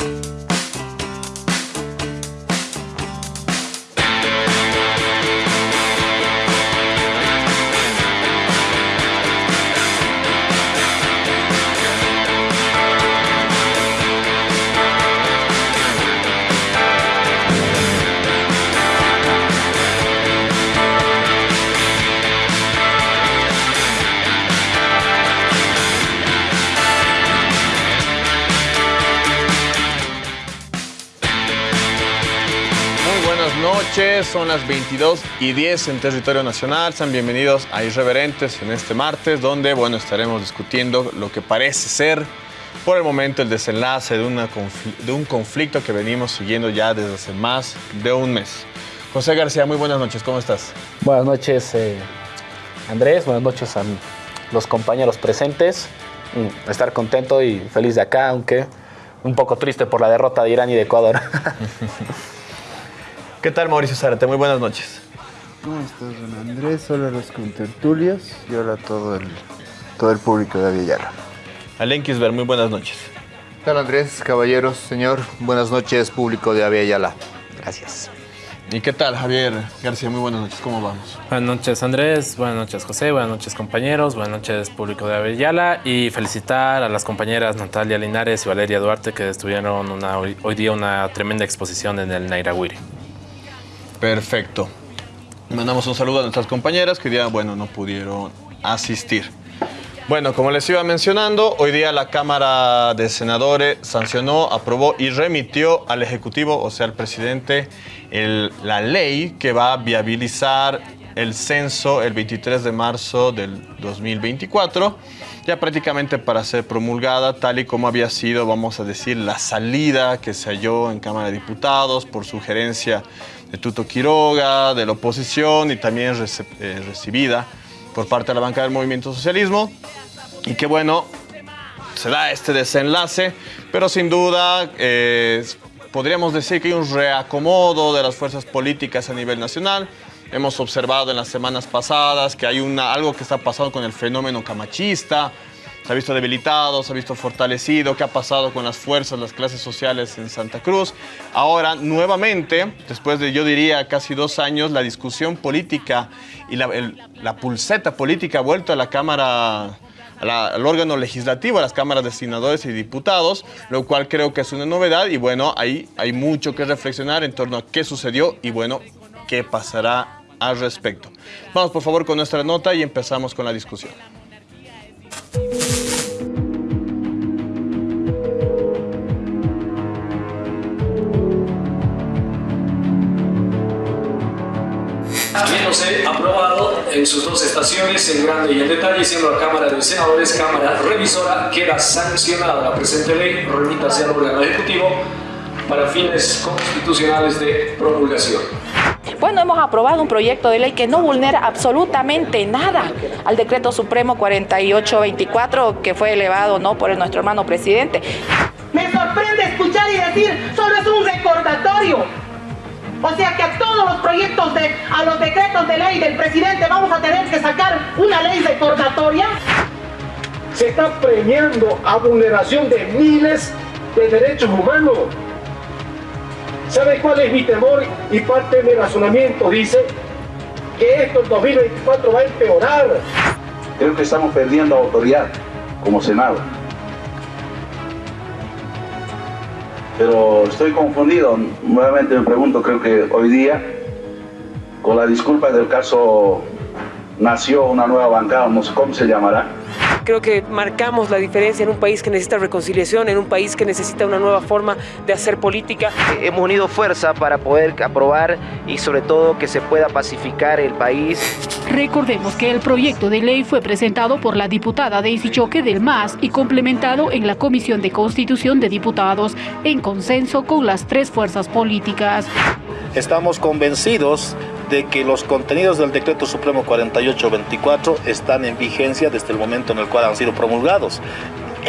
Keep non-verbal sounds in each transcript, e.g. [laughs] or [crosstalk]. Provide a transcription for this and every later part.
you son las 22 y 10 en territorio nacional. Sean bienvenidos a Irreverentes en este martes, donde bueno, estaremos discutiendo lo que parece ser por el momento el desenlace de, una de un conflicto que venimos siguiendo ya desde hace más de un mes. José García, muy buenas noches, ¿cómo estás? Buenas noches, eh, Andrés, buenas noches a los compañeros presentes. Mm, estar contento y feliz de acá, aunque un poco triste por la derrota de Irán y de Ecuador. [laughs] ¿Qué tal, Mauricio Zárate? Muy buenas noches. ¿Cómo estás, don Andrés? Hola a los contertulios y hola a todo el, todo el público de Aviala. Alen Kisber, muy buenas noches. ¿Qué tal, Andrés? Caballeros, señor. Buenas noches, público de Aviala. Gracias. ¿Y qué tal, Javier García? Muy buenas noches, ¿cómo vamos? Buenas noches, Andrés. Buenas noches, José. Buenas noches, compañeros. Buenas noches, público de Aviala. Y felicitar a las compañeras Natalia Linares y Valeria Duarte que estuvieron una, hoy día una tremenda exposición en el Nairaguiri. Perfecto. Mandamos un saludo a nuestras compañeras que día, bueno, no pudieron asistir. Bueno, como les iba mencionando, hoy día la Cámara de Senadores sancionó, aprobó y remitió al Ejecutivo, o sea, al presidente, la ley que va a viabilizar el censo el 23 de marzo del 2024, ya prácticamente para ser promulgada, tal y como había sido, vamos a decir, la salida que se halló en Cámara de Diputados por sugerencia de Tuto Quiroga, de la oposición y también eh, recibida por parte de la banca del Movimiento Socialismo. Y que bueno, se da este desenlace, pero sin duda eh, podríamos decir que hay un reacomodo de las fuerzas políticas a nivel nacional. Hemos observado en las semanas pasadas que hay una, algo que está pasando con el fenómeno camachista, se ha visto debilitado, se ha visto fortalecido, qué ha pasado con las fuerzas, las clases sociales en Santa Cruz. Ahora, nuevamente, después de yo diría casi dos años, la discusión política y la, pulseta política ha vuelto a la Cámara al órgano legislativo, a las cámaras de senadores y diputados, lo cual creo que es una novedad y bueno, ahí hay mucho que reflexionar en torno a qué sucedió y bueno, qué pasará al respecto. Vamos por favor con nuestra nota y empezamos con la discusión. Habiéndose aprobado en sus dos estaciones, en grande y en detalle, siendo la Cámara de Senadores Cámara Revisora, queda sancionada la presente ley, remítase al órgano ejecutivo para fines constitucionales de promulgación. Bueno, hemos aprobado un proyecto de ley que no vulnera absolutamente nada al decreto supremo 4824 que fue elevado ¿no? por nuestro hermano presidente. Me sorprende escuchar y decir, solo es un recordatorio. O sea que a todos los proyectos, de, a los decretos de ley del presidente vamos a tener que sacar una ley recordatoria. Se está premiando a vulneración de miles de derechos humanos. ¿Sabe cuál es mi temor? Y parte de mi razonamiento dice que esto en 2024 va a empeorar. Creo que estamos perdiendo autoridad como Senado. Pero estoy confundido, nuevamente me pregunto, creo que hoy día, con la disculpa del caso, nació una nueva bancada, no sé cómo se llamará, Creo que marcamos la diferencia en un país que necesita reconciliación, en un país que necesita una nueva forma de hacer política. Hemos unido fuerza para poder aprobar y sobre todo que se pueda pacificar el país. Recordemos que el proyecto de ley fue presentado por la diputada Daisy Choque del MAS y complementado en la Comisión de Constitución de Diputados en consenso con las tres fuerzas políticas. Estamos convencidos de que los contenidos del Decreto Supremo 4824 están en vigencia desde el momento en el cual han sido promulgados.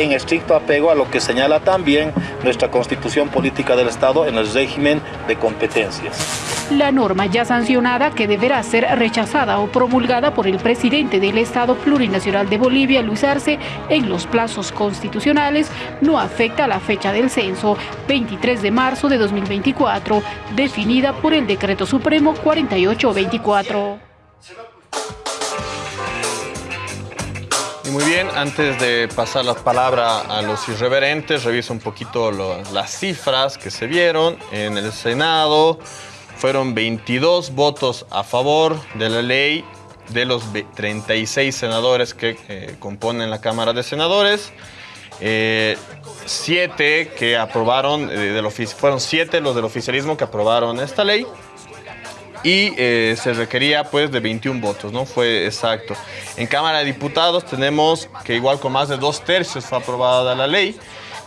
En estricto apego a lo que señala también nuestra Constitución Política del Estado en el régimen de competencias. La norma ya sancionada, que deberá ser rechazada o promulgada por el presidente del Estado Plurinacional de Bolivia, Luis Arce, en los plazos constitucionales, no afecta a la fecha del censo, 23 de marzo de 2024, definida por el Decreto Supremo 4824. Muy bien, antes de pasar la palabra a los irreverentes, reviso un poquito las cifras que se vieron en el Senado. Fueron 22 votos a favor de la ley de los ve- 36 senadores que eh, componen la Cámara de Senadores. Eh, siete que aprobaron, eh, fueron siete los del oficialismo que aprobaron esta ley y eh, se requería pues de 21 votos, ¿no? Fue exacto. En Cámara de Diputados tenemos que igual con más de dos tercios fue aprobada la ley,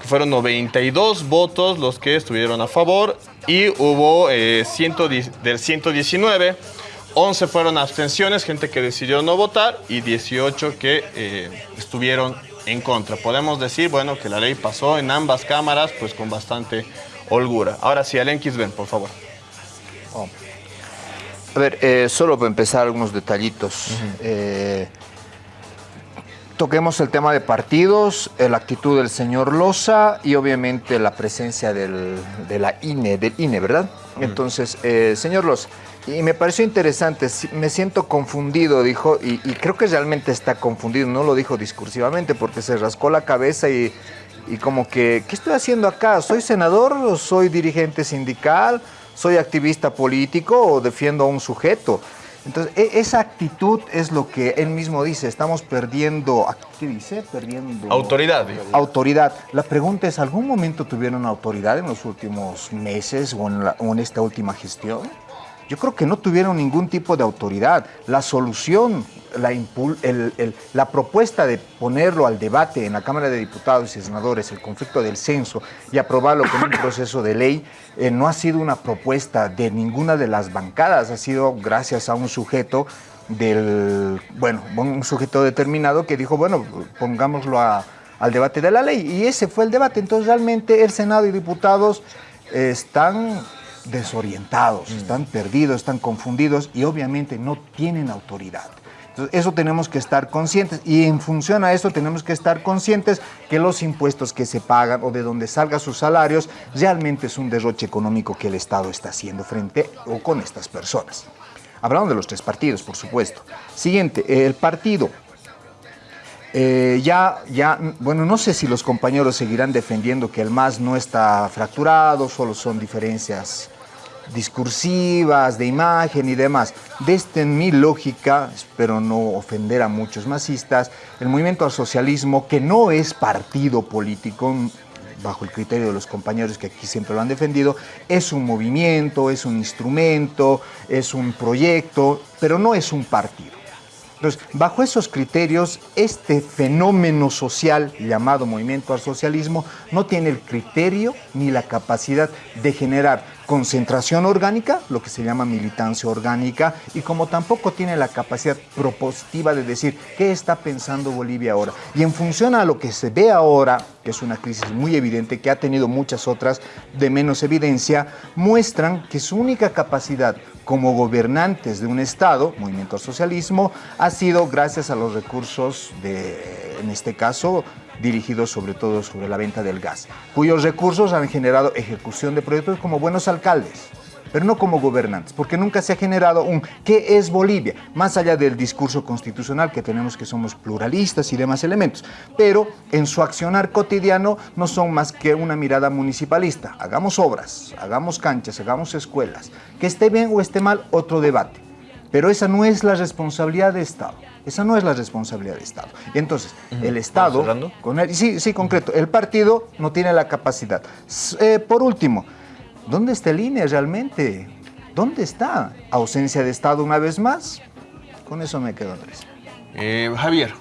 que fueron 92 votos los que estuvieron a favor y hubo eh, 110 del 119, 11 fueron abstenciones, gente que decidió no votar y 18 que eh, estuvieron en contra. Podemos decir, bueno, que la ley pasó en ambas cámaras pues con bastante holgura. Ahora sí, Alen Kisben, por favor. A ver, eh, solo para empezar algunos detallitos. Eh, toquemos el tema de partidos, eh, la actitud del señor Loza y obviamente la presencia del, de la INE, del INE, ¿verdad? Entonces, eh, señor Loza, y me pareció interesante, me siento confundido, dijo, y, y creo que realmente está confundido, no lo dijo discursivamente porque se rascó la cabeza y, y como que, ¿qué estoy haciendo acá? ¿Soy senador o soy dirigente sindical? ¿Soy activista político o defiendo a un sujeto? Entonces, e- esa actitud es lo que él mismo dice, estamos perdiendo, ¿qué dice? Perdiendo... Autoridad. Autoridad. La pregunta es, ¿algún momento tuvieron autoridad en los últimos meses o en, la- o en esta última gestión? Yo creo que no tuvieron ningún tipo de autoridad. La solución, la, impul- el- el- la propuesta de ponerlo al debate en la Cámara de Diputados y Senadores, el conflicto del censo, y aprobarlo con un [coughs] proceso de ley, eh, no ha sido una propuesta de ninguna de las bancadas, ha sido gracias a un sujeto del, bueno, un sujeto determinado que dijo, bueno, pongámoslo a- al debate de la ley. Y ese fue el debate. Entonces realmente el Senado y diputados están desorientados, están perdidos, están confundidos y obviamente no tienen autoridad. Entonces, eso tenemos que estar conscientes y en función a eso tenemos que estar conscientes que los impuestos que se pagan o de donde salgan sus salarios realmente es un derroche económico que el Estado está haciendo frente o con estas personas. Hablamos de los tres partidos, por supuesto. Siguiente, el partido. Eh, ya, ya, bueno, no sé si los compañeros seguirán defendiendo que el MAS no está fracturado, solo son diferencias discursivas, de imagen y demás. Desde mi lógica, espero no ofender a muchos masistas, el movimiento al socialismo, que no es partido político, bajo el criterio de los compañeros que aquí siempre lo han defendido, es un movimiento, es un instrumento, es un proyecto, pero no es un partido. Entonces, bajo esos criterios, este fenómeno social llamado movimiento al socialismo no tiene el criterio ni la capacidad de generar concentración orgánica, lo que se llama militancia orgánica, y como tampoco tiene la capacidad propositiva de decir qué está pensando Bolivia ahora. Y en función a lo que se ve ahora, que es una crisis muy evidente, que ha tenido muchas otras de menos evidencia, muestran que su única capacidad como gobernantes de un Estado, movimiento al socialismo, ha sido gracias a los recursos de, en este caso, dirigidos sobre todo sobre la venta del gas, cuyos recursos han generado ejecución de proyectos como buenos alcaldes, pero no como gobernantes, porque nunca se ha generado un ¿qué es Bolivia? Más allá del discurso constitucional que tenemos que somos pluralistas y demás elementos, pero en su accionar cotidiano no son más que una mirada municipalista. Hagamos obras, hagamos canchas, hagamos escuelas, que esté bien o esté mal, otro debate. Pero esa no es la responsabilidad de Estado. Esa no es la responsabilidad de Estado. Y entonces, el Estado, con el, sí, sí, concreto, el partido no tiene la capacidad. Eh, por último, ¿dónde está el INE realmente? ¿Dónde está? ¿Ausencia de Estado una vez más? Con eso me quedo, Andrés. Eh, Javier.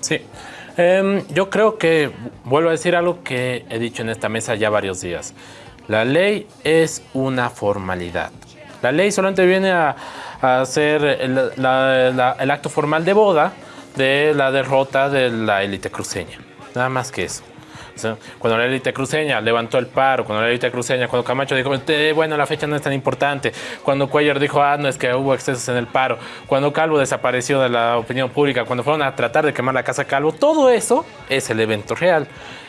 Sí. Em, yo creo que vuelvo a decir algo que he dicho en esta mesa ya varios días. La ley es una formalidad. La ley solamente viene a, a hacer el, la- la- el acto formal de boda de la derrota de la élite cruceña. nada más que eso. O sea, cuando la élite cruceña levantó el paro, cuando la élite cruceña, cuando Camacho dijo, "Eh, bueno, la fecha no es tan importante, cuando Cuellar dijo, ah, no, es que hubo excesos en el paro, cuando Calvo desapareció de la opinión pública, cuando fueron a tratar de quemar la casa Calvo, todo eso es el evento real.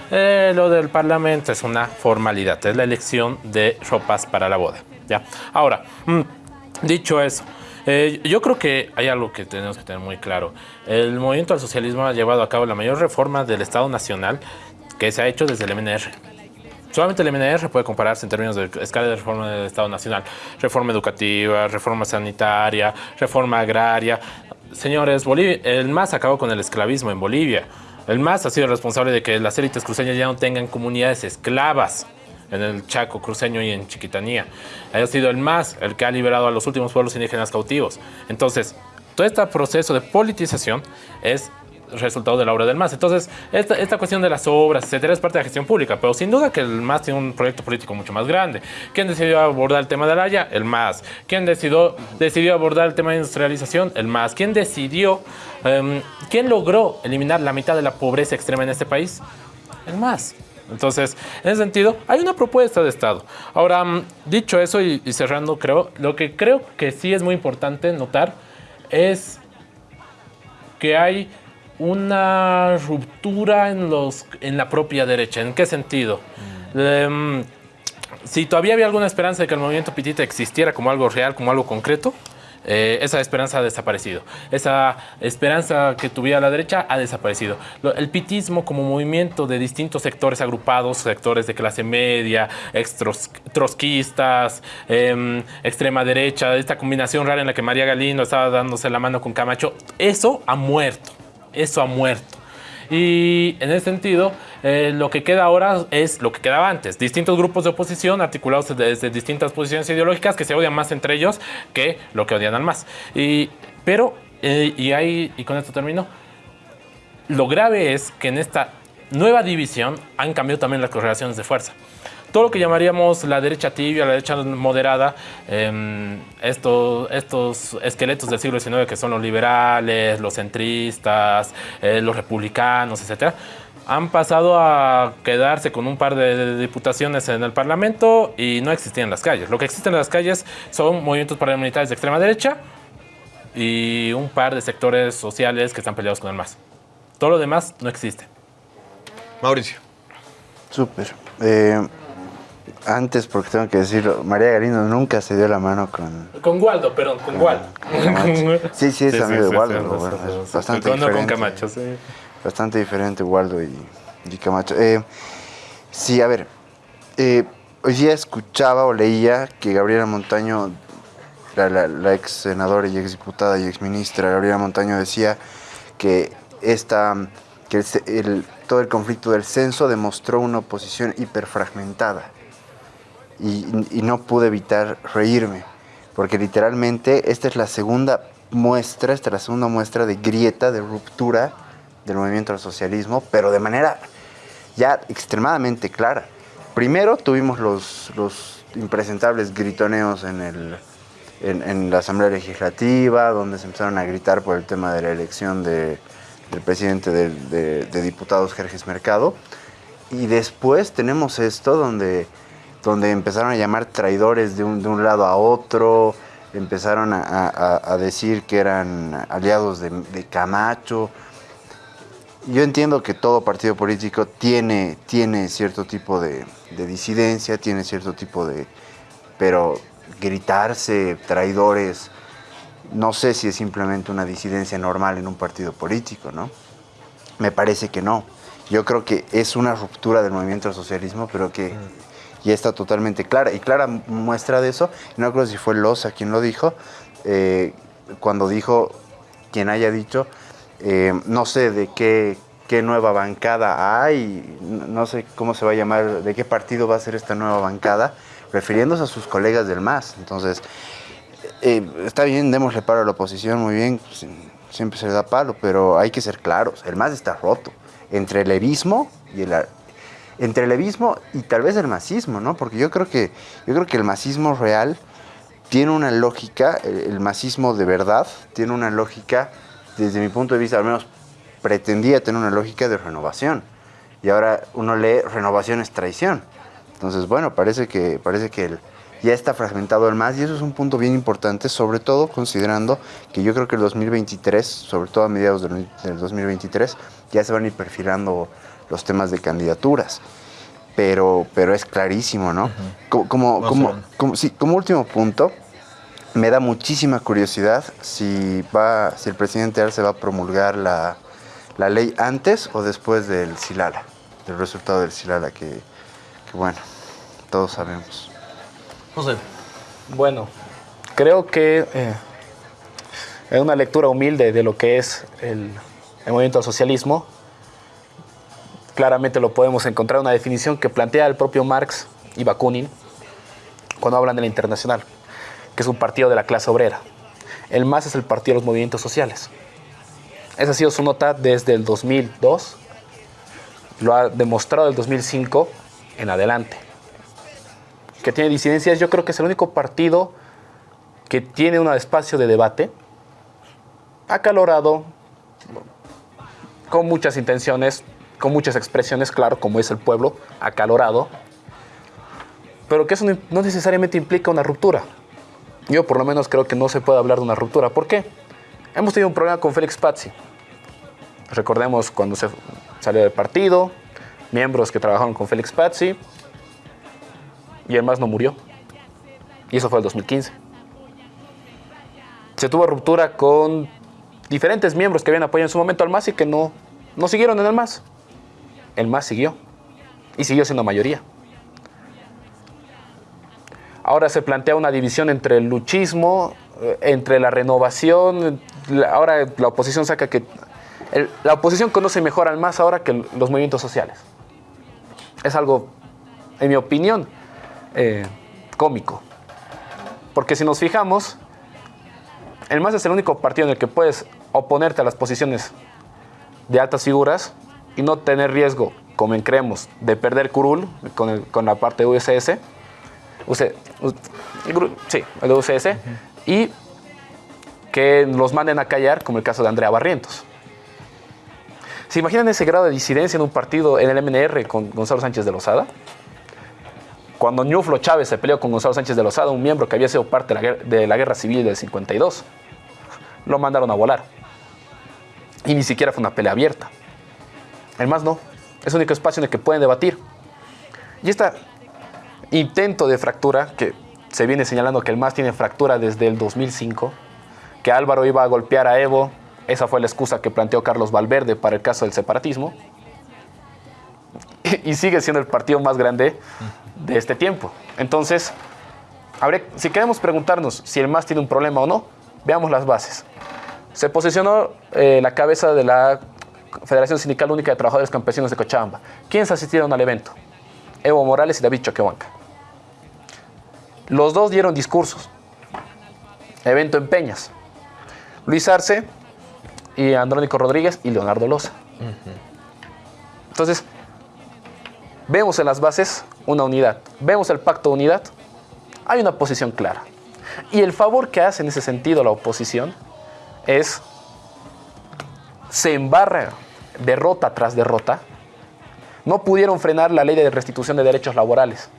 Eh, lo del Parlamento es una formalidad, es la elección de ropas para la boda. ¿ya? Ahora, mm, dicho eso, eh, yo creo que hay algo que tenemos que tener muy claro. El movimiento al socialismo ha llevado a cabo la mayor reforma del Estado Nacional que se ha hecho desde el MNR. Solamente el MNR puede compararse en términos de escala de reforma del Estado Nacional. Reforma educativa, reforma sanitaria, reforma agraria. Señores, el MAS acabó con el esclavismo en Bolivia. El MAS ha sido responsable de que las élites cruceñas ya no tengan comunidades esclavas en el Chaco cruceño y en Chiquitanía. Ha sido el MAS el que ha liberado a los últimos pueblos indígenas cautivos. Entonces, todo este proceso de politización es resultado de la obra del MAS. Entonces, esta, esta cuestión de las obras, etcétera, es parte de la gestión pública, pero sin duda que el MAS tiene un proyecto político mucho más grande. ¿Quién decidió abordar el tema de la Haya? El MAS. ¿Quién decidió, decidió abordar el tema de industrialización? El MAS. ¿Quién decidió, em, quién logró eliminar la mitad de la pobreza extrema en este país? El MAS. Entonces, en ese sentido, hay una propuesta de Estado. Ahora, mm, dicho eso y, y cerrando, creo, lo que creo que sí es muy importante notar es que hay una ruptura en, los, en la propia derecha. ¿En qué sentido? Em, si todavía había alguna esperanza de que el movimiento Pitita existiera como algo real, como algo concreto, eh, esa esperanza ha desaparecido. Esa esperanza que tuviera la derecha ha desaparecido. El pitismo como movimiento de distintos sectores agrupados, sectores de clase media, trotskistas, em, extrema derecha, esta combinación rara en la que María Galindo estaba dándose la mano con Camacho, eso ha muerto. Eso ha muerto. Y en ese sentido, eh, lo que queda ahora es lo que quedaba antes. Distintos grupos de oposición articulados desde distintas posiciones ideológicas que se odian más entre ellos que lo que odian al más. Y, pero, eh, y, hay, y con esto termino, lo grave es que en esta nueva división han cambiado también las correlaciones de fuerza. Todo lo que llamaríamos la derecha tibia, la derecha moderada, em, estos, estos esqueletos del siglo XIX que son los liberales, los centristas, eh, los republicanos, etcétera, han pasado a quedarse con un par de diputaciones en el Parlamento y no existían en las calles. Lo que existe en las calles son movimientos paramilitares de extrema derecha y un par de sectores sociales que están peleados con el MAS. Todo lo demás no existe. Mauricio. Súper. Eh, antes, porque tengo que decirlo, María Galindo nunca se dio la mano con... Con Waldo, perdón, con Waldo. [laughs] Sí, sí, es amigo de Waldo. sí, bueno, es bastante Con- no con diferente. Camacho, sí. Bastante diferente Waldo y, y Camacho. Eh, sí, a ver. eh, hoy día escuchaba o leía que Gabriela Montaño, la, la- la ex senadora y ex diputada y ex ministra Gabriela Montaño decía que esta, que el- todo el conflicto del censo demostró una oposición hiperfragmentada y, no pude evitar reírme, porque literalmente esta es la segunda muestra, esta es la segunda muestra de grieta, de ruptura del movimiento al socialismo, pero de manera ya extremadamente clara. Primero tuvimos los, los impresentables gritoneos en, en la Asamblea Legislativa, donde se empezaron a gritar por el tema de la elección de- del presidente de, diputados, Jerjes Mercado. Y después tenemos esto donde, donde empezaron a llamar traidores de un, de un lado a otro, empezaron a, decir que eran aliados de, Camacho. Yo entiendo que todo partido político tiene, tiene cierto tipo de disidencia, tiene cierto tipo de... Pero gritarse traidores, no sé si es simplemente una disidencia normal en un partido político, ¿no? Me parece que no. Yo creo que es una ruptura del movimiento al socialismo, pero que ya está totalmente clara. Y clara muestra de eso, no creo si fue Loza quien lo dijo, eh, cuando dijo, quien haya dicho, eh, no sé de qué, qué nueva bancada hay, no no sé cómo se va a llamar, de qué partido va a ser esta nueva bancada, refiriéndose a sus colegas del MAS. Entonces, eh, está bien, démosle palo a la oposición, muy bien, pues, siempre se le da palo, pero hay que ser claros, el MAS está roto entre el levismo y el... Entre el y tal vez el masismo, ¿no? Porque yo creo que, yo creo que el masismo real tiene una lógica, el, el masismo de verdad tiene una lógica, desde mi punto de vista, al menos pretendía tener una lógica de renovación. y ahora uno lee renovación es traición. Entonces, bueno, parece que, parece que el, ya está fragmentado el MAS y eso es un punto bien importante, sobre todo considerando que yo creo que el 2023, sobre todo a mediados del, del 2023, ya se van a ir perfilando los temas de candidaturas. Pero, pero es clarísimo, ¿no? Como, como, Más o como, menos. como- sí, como último punto, me da muchísima curiosidad si, va, si el presidente Arce va a promulgar la, la ley antes o después del Silala, del resultado del Silala, que, que bueno, todos sabemos. José. Bueno, creo que eh, en una lectura humilde de lo que es el, el movimiento al socialismo, claramente lo podemos encontrar una definición que plantea el propio Marx y Bakunin cuando hablan de la internacional, que es un partido de la clase obrera. El MAS es el partido de los movimientos sociales. Esa ha sido su nota desde el 2002, lo ha demostrado del 2005 en adelante que tiene disidencias, yo creo que es el único partido que tiene un espacio de debate acalorado, con muchas intenciones, con muchas expresiones, claro, como es el pueblo, acalorado, pero que eso no, necesariamente implica una ruptura. Yo por lo menos creo que no se puede hablar de una ruptura. ¿Por qué? Hemos tenido un problema con Félix Pazzi. Recordemos cuando se salió del partido, miembros que trabajaron con Félix Pazzi, y el MAS no murió. Y eso fue el 2015. Se tuvo ruptura con diferentes miembros que habían apoyado en su momento al MAS y que no, no siguieron en el MAS. El MAS siguió. Y siguió siendo mayoría. Ahora se plantea una división entre el luchismo, eh, entre la renovación. Ahora la oposición saca que... la oposición conoce mejor al MAS ahora que los movimientos sociales. Es algo, en mi opinión, eh, cómico. Porque si nos fijamos, el MAS es el único partido en el que puedes oponerte a las posiciones de altas figuras y no tener riesgo, como en creemos, de perder curul con, el- con la parte de USS. UC U- Gru- sí, el de UCS. Y que los manden a callar, como el caso de Andrea Barrientos. ¿Se imaginan ese grado de disidencia en un partido en el MNR con Gonzalo Sánchez de Lozada? Cuando Ñuflo Chávez se peleó con Gonzalo Sánchez de Lozada, un miembro que había sido parte de la de la guerra civil del 52, lo mandaron a volar. Y ni siquiera fue una pelea abierta. El más no. Es el único espacio en el que pueden debatir. Y este intento de fractura, que se viene señalando que el MAS tiene fractura desde el 2005, que Álvaro iba a golpear a Evo, esa fue la excusa que planteó Carlos Valverde para el caso del separatismo, [laughs] y sigue siendo el partido más grande de este tiempo. Entonces, si queremos preguntarnos si el MAS tiene un problema o no, veamos las bases. Se posicionó eh, la cabeza de la Federación Sindical Única de Trabajadores Campesinos de Cochabamba. ¿Quiénes asistieron al evento? Evo Morales y David Choquehuanca. Los dos dieron discursos. Evento en Peñas. Luis Arce y Andrónico Rodríguez y Leonardo Loza. Entonces, vemos en las bases una unidad. Vemos el pacto de unidad. Hay una posición clara. Y el favor que hace en ese sentido la oposición es se embarra derrota tras derrota. No pudieron frenar la ley de restitución de derechos laborales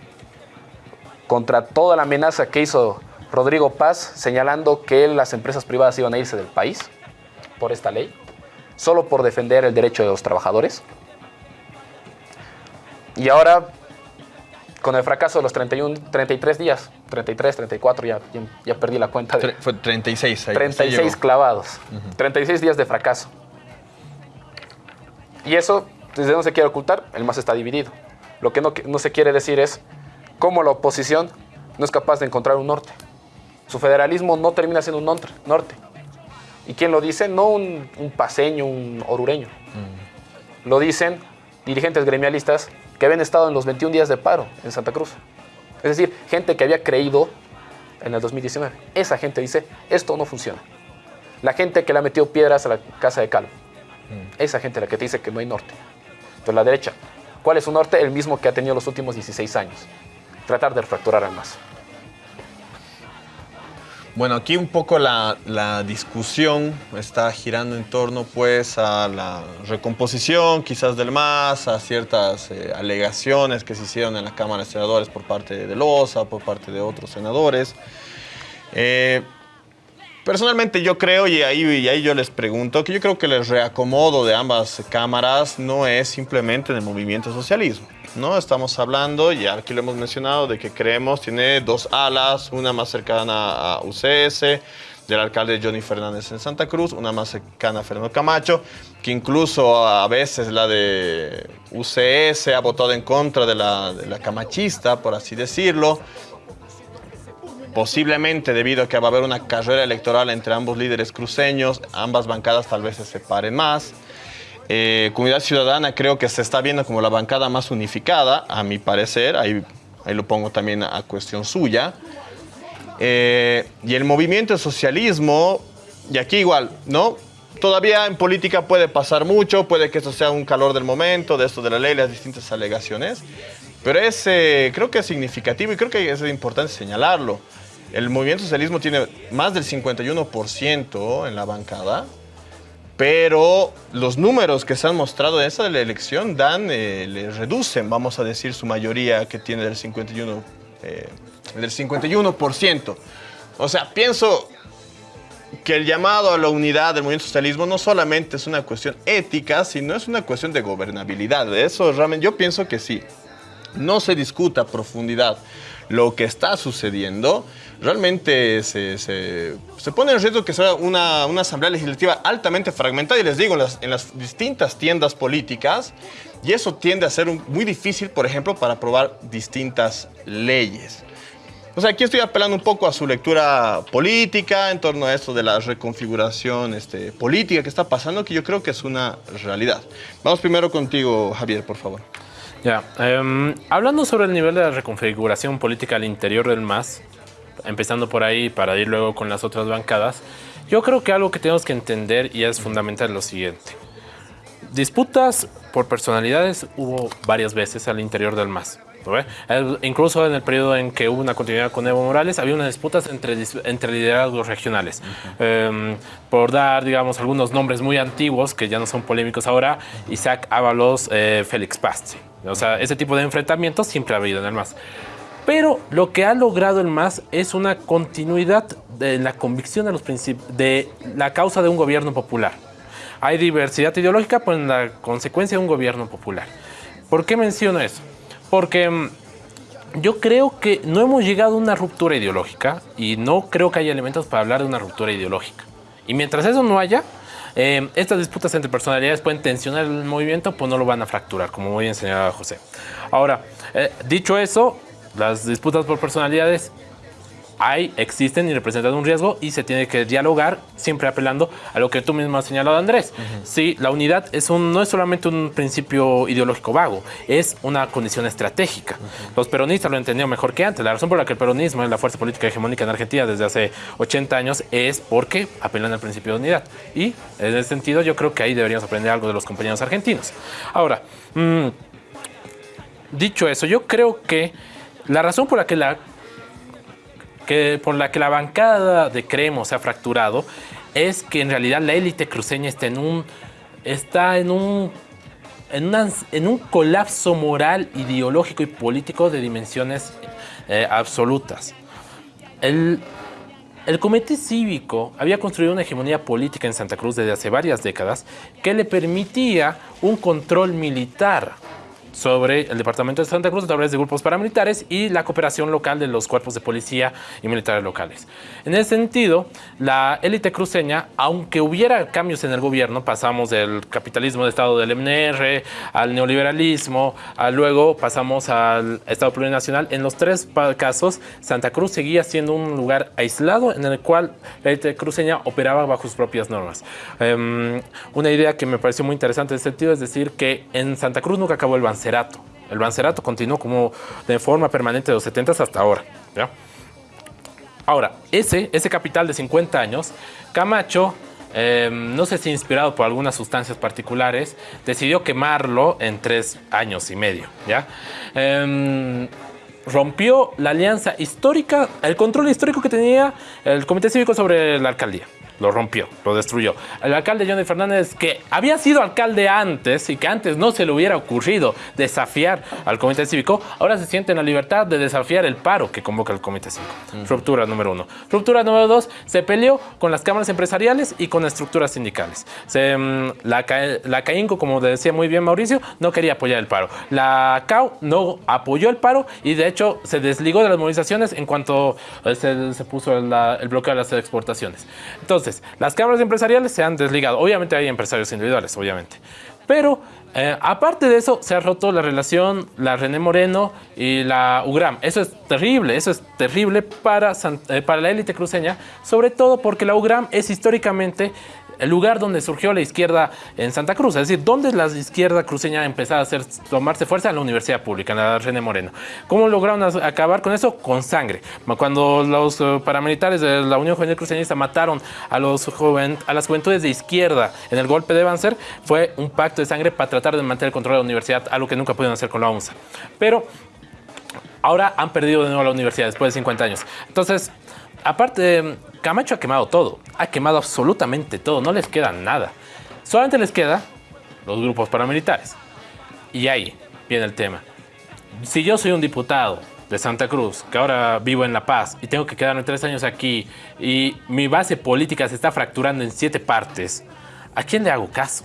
contra toda la amenaza que hizo Rodrigo Paz señalando que las empresas privadas iban a irse del país por esta ley, solo por defender el derecho de los trabajadores. Y ahora, con el fracaso de los 31, 33 días, 33, 34, ya, ya, ya perdí la cuenta. De, Fue 36. ahí, 36 sí llegó. clavados, 36 días de fracaso. Y eso, desde no se quiere ocultar, el MAS está dividido. Lo que no, no se quiere decir es cómo la oposición no es capaz de encontrar un norte. Su federalismo no termina siendo un norte. ¿Y quién lo dice? No un, un paseño, un orureño. Lo dicen dirigentes gremialistas que habían estado en los 21 días de paro en Santa Cruz. Es decir, gente que había creído en el 2019. Esa gente dice, esto no funciona. La gente que le ha metido piedras a la casa de Calvo. Esa gente la que te dice que no hay norte. Entonces la derecha, ¿cuál es su norte? El mismo que ha tenido los últimos 16 años. Tratar de fracturar al más. Bueno, aquí un poco la, la, discusión está girando en torno pues a la recomposición quizás del MAS, a ciertas eh, alegaciones que se hicieron en la Cámara de Senadores por parte de Loza, por parte de otros senadores. Eh, personalmente yo creo, y ahí, y ahí yo les pregunto, que yo creo que el reacomodo de ambas cámaras no es simplemente del movimiento socialismo. ¿no? Estamos hablando, ya aquí lo hemos mencionado, de que creemos tiene dos alas, una más cercana a UCS, del alcalde Johnny Fernández en Santa Cruz, una más cercana a Fernando Camacho, que incluso a veces la de UCS ha votado en contra de la, de la camachista, por así decirlo. Posiblemente debido a que va a haber una carrera electoral entre ambos líderes cruceños, ambas bancadas tal vez se separen más. Eh, Comunidad Ciudadana creo que se está viendo como la bancada más unificada, a mi parecer, ahí, ahí lo pongo también a cuestión suya. Eh, y el movimiento socialismo, y aquí igual, ¿no? Todavía en política puede pasar mucho, puede que esto sea un calor del momento, de esto de la ley, las distintas alegaciones, pero es, eh, creo que es significativo y creo que es importante señalarlo. El movimiento socialismo tiene más del 51% en la bancada, pero los números que se han mostrado en esa elección dan, eh, le reducen, vamos a decir, su mayoría que tiene del 51%. Eh, del 51%. O sea, pienso que el llamado a la unidad del movimiento socialismo no solamente es una cuestión ética, sino es una cuestión de gobernabilidad. Eso realmente yo pienso que sí. No se discuta a profundidad lo que está sucediendo, realmente se, se, se, pone en riesgo que sea una, una, asamblea legislativa altamente fragmentada, y les digo, en las, en las, distintas tiendas políticas, y eso tiende a ser un, muy difícil, por ejemplo, para aprobar distintas leyes. O sea, aquí estoy apelando un poco a su lectura política en torno a esto de la reconfiguración este, política que está pasando, que yo creo que es una realidad. Vamos primero contigo, Javier, por favor. Ya, eh, hablando sobre el nivel de la reconfiguración política al interior del MAS, empezando por ahí para ir luego con las otras bancadas, yo creo que algo que tenemos que entender y es fundamental es lo siguiente. Disputas por personalidades hubo varias veces al interior del MAS. Incluso en el periodo en que hubo una continuidad con Evo Morales, había unas disputas entre, entre liderazgos regionales. Uh -huh. eh, por dar, digamos, algunos nombres muy antiguos que ya no son polémicos ahora, Isaac Ábalos, eh, Félix Pasti. O sea, ese tipo de enfrentamientos siempre ha habido en el MAS. Pero lo que ha logrado el MAS es una continuidad de la convicción de, los de la causa de un gobierno popular. Hay diversidad ideológica, pues en la consecuencia de un gobierno popular. ¿Por qué menciono eso? Porque yo creo que no hemos llegado a una ruptura ideológica y no creo que haya elementos para hablar de una ruptura ideológica. Y mientras eso no haya, eh, estas disputas entre personalidades pueden tensionar el movimiento, pues no lo van a fracturar, como muy bien señalaba José. Ahora, eh, dicho eso, las disputas por personalidades hay, existen y representan un riesgo y se tiene que dialogar siempre apelando a lo que tú mismo has señalado, Andrés. Uh -huh. Sí, la unidad es un, no es solamente un principio ideológico vago, es una condición estratégica. Uh -huh. Los peronistas lo entendieron mejor que antes. La razón por la que el peronismo es la fuerza política hegemónica en Argentina desde hace 80 años es porque apelan al principio de unidad. Y en ese sentido yo creo que ahí deberíamos aprender algo de los compañeros argentinos. Ahora, mmm, dicho eso, yo creo que la razón por la que la que por la que la bancada de Creemos se ha fracturado es que en realidad la élite cruceña está en un está en un en un colapso moral, ideológico y político de dimensiones eh, absolutas. El, el comité cívico había construido una hegemonía política en Santa Cruz desde hace varias décadas que le permitía un control militar sobre el departamento de Santa Cruz a través de grupos paramilitares y la cooperación local de los cuerpos de policía y militares locales. En ese sentido, la élite cruceña, aunque hubiera cambios en el gobierno, pasamos del capitalismo de Estado del MNR al neoliberalismo, a luego pasamos al Estado plurinacional. En los tres casos, Santa Cruz seguía siendo un lugar aislado en el cual la élite cruceña operaba bajo sus propias normas. Um, una idea que me pareció muy interesante en ese sentido es decir que en Santa Cruz nunca acabó el El Bancerato continuó como de forma permanente de los 70 hasta ahora. ¿ya? Ahora, ese, ese capital de 50 años, Camacho, eh, no sé si inspirado por algunas sustancias particulares, decidió quemarlo en tres años y medio. ¿ya? Eh, rompió la alianza histórica, el control histórico que tenía el Comité Cívico sobre la alcaldía lo rompió, lo destruyó. El alcalde Johnny Fernández, que había sido alcalde antes y que antes no se le hubiera ocurrido desafiar al comité cívico, ahora se siente en la libertad de desafiar el paro que convoca el comité cívico. Ruptura número uno. Ruptura número dos, se peleó con las cámaras empresariales y con estructuras sindicales. Se, mm, la, la CAINCO, como decía muy bien Mauricio, no quería apoyar el paro. La CAU no apoyó el paro y de hecho se desligó de las movilizaciones en cuanto eh, se, se puso el, el bloqueo de las exportaciones. Las cámaras empresariales se han desligado. Obviamente hay empresarios individuales, obviamente. Pero eh, aparte de eso, se ha roto la relación la René Moreno y la UGRAM. Eso es terrible, eso es terrible para, eh, para la élite cruceña, sobre todo porque la UGRAM es históricamente el lugar donde surgió la izquierda en Santa Cruz, es decir, donde la izquierda cruceña empezó a hacer, tomarse fuerza en la universidad pública, en la René Moreno. ¿Cómo lograron acabar con eso? Con sangre. Cuando los eh, paramilitares de la Unión Juvenil Cruceñista mataron a, los a las juventudes de izquierda en el golpe de Banzer, fue un pacto de sangre para tratar de mantener el control de la universidad, algo que nunca pudieron hacer con la UNSA. Pero ahora han perdido de nuevo la universidad después de 50 años. Entonces, aparte, Camacho ha quemado todo, ha quemado absolutamente todo, no les queda nada. Solamente les queda los grupos paramilitares. Y ahí viene el tema. Si yo soy un diputado de Santa Cruz, que ahora vivo en La Paz y tengo que quedarme tres años aquí y mi base política se está fracturando en siete partes, ¿a quién le hago caso?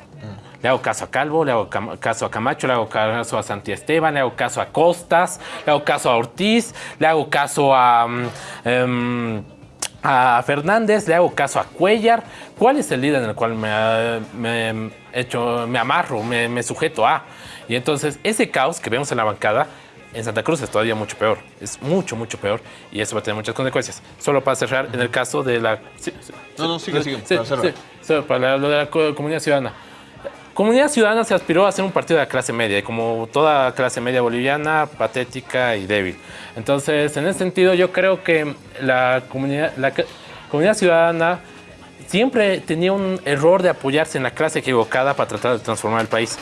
Le hago caso a Calvo, le hago caso a Camacho, le hago caso a Santi Esteban, le hago caso a Costas, le hago caso a Ortiz, le hago caso a... Mm, em, a Fernández, le hago caso a Cuellar. ¿Cuál es el líder en el cual me, hecho, me amarro, me, sujeto a? Y entonces ese caos que vemos en la bancada en Santa Cruz es todavía mucho peor. Es mucho, mucho peor. Y eso va a tener muchas consecuencias. Solo para cerrar, en el caso de la... no, no, sigue, sigue. para, para lo de la comunidad ciudadana. Comunidad Ciudadana se aspiró a ser un partido de clase media, y como toda clase media boliviana, patética y débil. Entonces, en ese sentido, yo creo que la la comunidad ciudadana siempre tenía un error de apoyarse en la clase equivocada para tratar de transformar el país.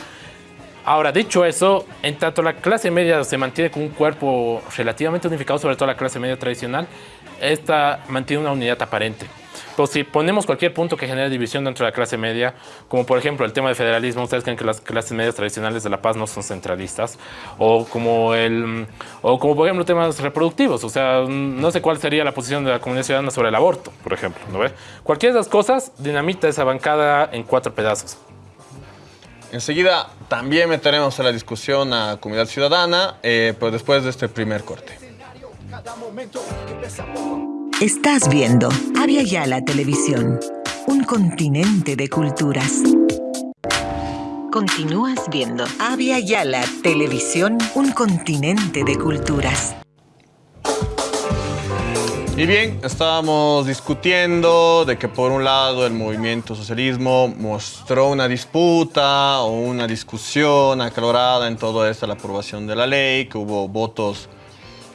Ahora, dicho eso, en tanto la clase media se mantiene con un cuerpo relativamente unificado, sobre todo la clase media tradicional, esta mantiene una unidad aparente. Pues si ponemos cualquier punto que genere división dentro de la clase media, como por ejemplo el tema de federalismo, ustedes creen que las clases medias tradicionales de La Paz no son centralistas, o como, el, o como por ejemplo temas reproductivos, o sea, no sé cuál sería la posición de la comunidad ciudadana sobre el aborto, por ejemplo, ¿no ve? Cualquiera de esas cosas dinamita esa bancada en cuatro pedazos. Enseguida también meteremos a la discusión a comunidad ciudadana, eh, pero después de este primer corte. Estás viendo Avia Yala Televisión, un continente de culturas. Continúas viendo Avia Yala Televisión, un continente de culturas. Y bien, estábamos discutiendo de que por un lado el movimiento socialismo mostró una disputa o una discusión acalorada en todo esto, la aprobación de la ley, que hubo votos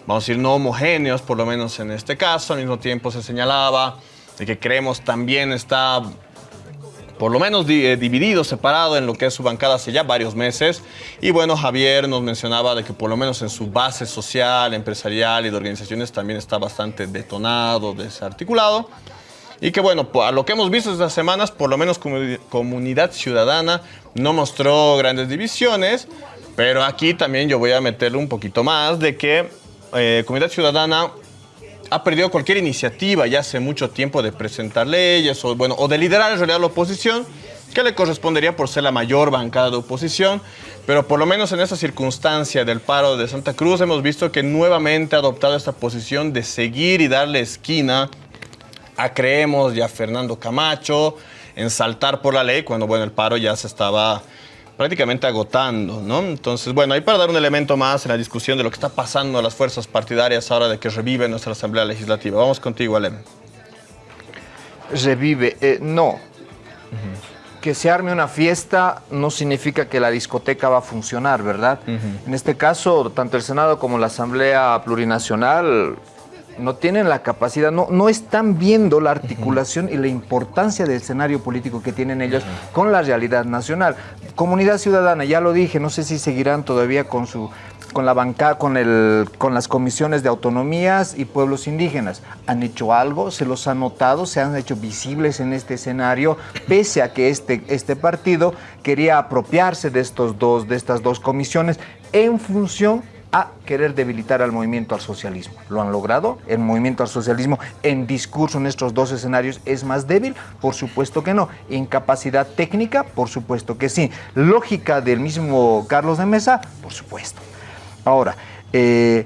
vamos a decir, no homogéneos, por lo menos en este caso. Al mismo tiempo se señalaba de que creemos también está por lo menos eh, dividido, separado en lo que es su bancada hace ya varios meses. Y bueno, Javier nos mencionaba de que por lo menos en su base social, empresarial y de organizaciones también está bastante detonado, desarticulado. Y que bueno, a lo que hemos visto estas semanas, por lo menos Comunidad Ciudadana no mostró grandes divisiones, pero aquí también yo voy a meterle un poquito más de que eh, Comunidad Ciudadana ha perdido cualquier iniciativa ya hace mucho tiempo de presentar leyes o, bueno, o de liderar en realidad la oposición, que le correspondería por ser la mayor bancada de oposición, pero por lo menos en esa circunstancia del paro de Santa Cruz hemos visto que nuevamente ha adoptado esta posición de seguir y darle esquina a Creemos y a Fernando Camacho en saltar por la ley cuando bueno, el paro ya se estaba prácticamente agotando, ¿no? Entonces, bueno, ahí para dar un elemento más en la discusión de lo que está pasando a las fuerzas partidarias ahora de que revive nuestra Asamblea Legislativa. Vamos contigo, Alem. Revive, eh, no. Que se arme una fiesta no significa que la discoteca va a funcionar, ¿verdad? En este caso, tanto el Senado como la Asamblea Plurinacional no tienen la capacidad, no, no están viendo la articulación y la importancia del escenario político que tienen ellos con la realidad nacional. Comunidad ciudadana, ya lo dije, no sé si seguirán todavía con su con la banca, con, el, con las comisiones de autonomías y pueblos indígenas. Han hecho algo, se los han notado, se han hecho visibles en este escenario, pese a que este, este partido quería apropiarse de, estos dos, de estas dos comisiones en función a querer debilitar al movimiento al socialismo. ¿Lo han logrado? ¿El movimiento al socialismo en discurso en estos dos escenarios es más débil? Por supuesto que no. ¿Incapacidad técnica? Por supuesto que sí. ¿Lógica del mismo Carlos de Mesa? Por supuesto. Ahora, eh,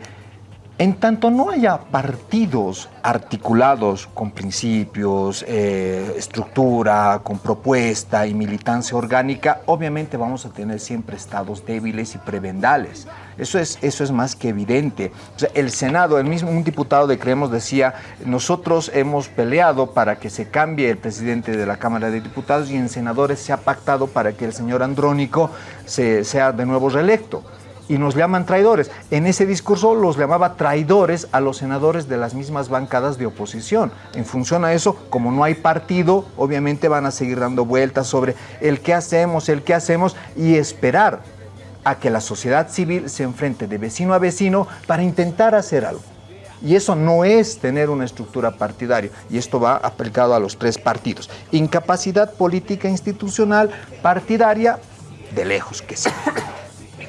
en tanto no haya partidos articulados con principios, eh, estructura, con propuesta y militancia orgánica, obviamente vamos a tener siempre estados débiles y prebendales. Eso es, eso es más que evidente. El Senado, el mismo un diputado de Creemos decía, nosotros hemos peleado para que se cambie el presidente de la Cámara de Diputados y en senadores se ha pactado para que el señor Andrónico se, sea de nuevo reelecto y nos llaman traidores. En ese discurso los llamaba traidores a los senadores de las mismas bancadas de oposición. En función a eso, como no hay partido, obviamente van a seguir dando vueltas sobre el qué hacemos, el qué hacemos y esperar a que la sociedad civil se enfrente de vecino a vecino para intentar hacer algo. Y eso no es tener una estructura partidaria. Y esto va aplicado a los tres partidos. Incapacidad política institucional partidaria, de lejos que sí.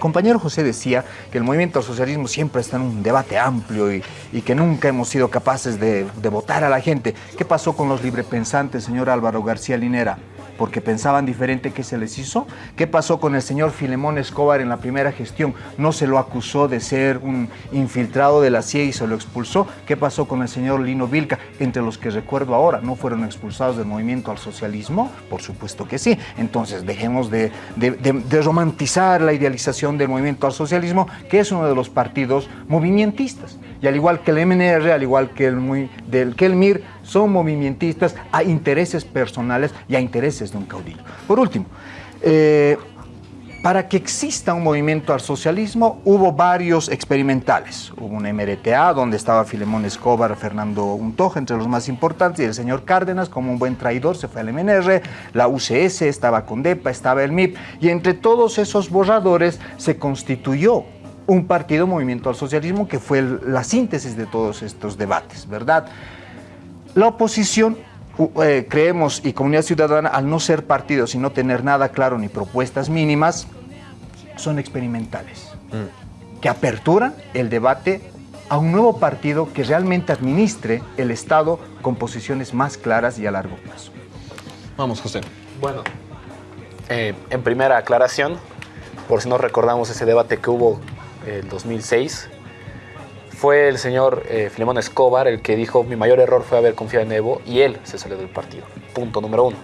Compañero José decía que el movimiento al socialismo siempre está en un debate amplio y, que nunca hemos sido capaces de votar a la gente. ¿Qué pasó con los librepensantes, señor Álvaro García Linera? Porque pensaban diferente que se les hizo? ¿Qué pasó con el señor Filemón Escobar en la primera gestión? ¿No se lo acusó de ser un infiltrado de la CIA y se lo expulsó? ¿Qué pasó con el señor Lino Vilca? Entre los que recuerdo ahora, ¿no fueron expulsados del movimiento al socialismo? Por supuesto que sí. Entonces dejemos de, de, romantizar la idealización del movimiento al socialismo, que es uno de los partidos movimentistas. Y al igual que el MNR, al igual que el, del, que el MIR, son movimentistas a intereses personales y a intereses de un caudillo. Por último, eh, para que exista un movimiento al socialismo hubo varios experimentales. Hubo un MRTA donde estaba Filemón Escobar, Fernando Untoja, entre los más importantes, y el señor Cárdenas, como un buen traidor, se fue al MNR, la UCS estaba con DEPA, estaba el MIP, y entre todos esos borradores se constituyó un partido movimiento al socialismo que fue el, la síntesis de todos estos debates, ¿verdad? La oposición, eh, creemos, y Comunidad Ciudadana, al no ser partidos y no tener nada claro ni propuestas mínimas, son experimentales, mm. que aperturan el debate a un nuevo partido que realmente administre el Estado con posiciones más claras y a largo plazo. Vamos, José. Bueno, eh, en primera aclaración, por si no recordamos ese debate que hubo el 2006, fue el señor eh, Filemón Escobar el que dijo mi mayor error fue haber confiado en Evo y él se salió del partido. Punto número uno.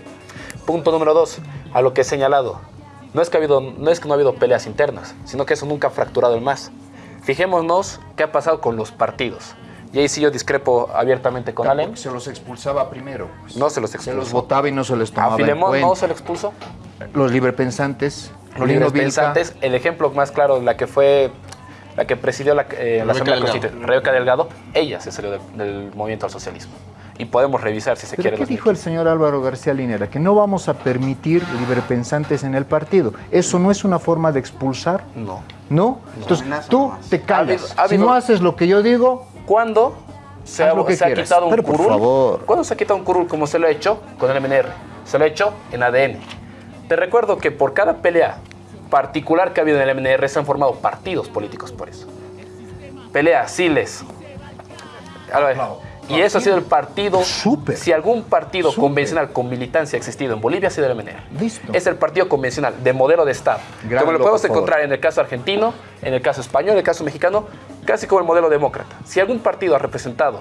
Punto número dos, a lo que he señalado, no es que, ha habido, no es que no ha habido peleas internas, sino que eso nunca ha fracturado el más. Fijémonos qué ha pasado con los partidos. Y ahí sí yo discrepo abiertamente con Allen. Se los expulsaba primero. Pues. No se los expulsó. Se los votaba y no se les tomaba ¿A Filemón en no se lo expulsó? Los librepensantes. Los librepensantes, el ejemplo más claro, la que fue la que presidió la, eh, la Asamblea Constituyente, Rebeca Delgado, ella se salió del, del, movimiento al socialismo. Y podemos revisar si se ¿Pero quiere. ¿Qué dijo el señor Álvaro García Linera? Que no vamos a permitir librepensantes en el partido. ¿Eso no es una forma de expulsar? No. ¿No? Entonces, tú te callas. Ha habido- ha si no haces lo que yo digo, ¿Cuándo se, ha, se quitado un Pero, por curul? favor. ¿Cuándo se ha quitado un curul como se lo ha hecho con el MNR? Se lo ha hecho en ADN. Te recuerdo que por cada pelea particular que ha habido en el MNR se han formado partidos políticos por eso. Pelea, Siles. Y eso ha sido el partido. Si algún partido convencional con militancia ha existido en Bolivia, ha sido el MNR. Listo. Es el partido convencional de modelo de Estado. Gran como lo podemos encontrar en el caso argentino, en el caso español, en el caso mexicano, casi como el modelo demócrata. Si algún partido ha representado